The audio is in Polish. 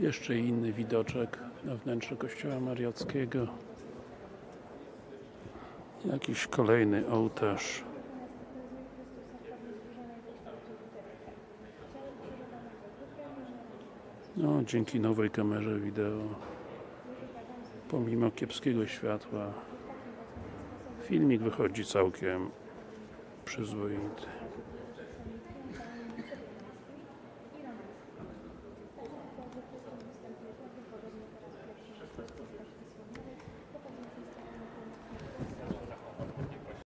Jeszcze inny widoczek na wnętrze kościoła mariackiego. Jakiś kolejny ołtarz. No, dzięki nowej kamerze wideo pomimo kiepskiego światła filmik wychodzi całkiem przyzwoity.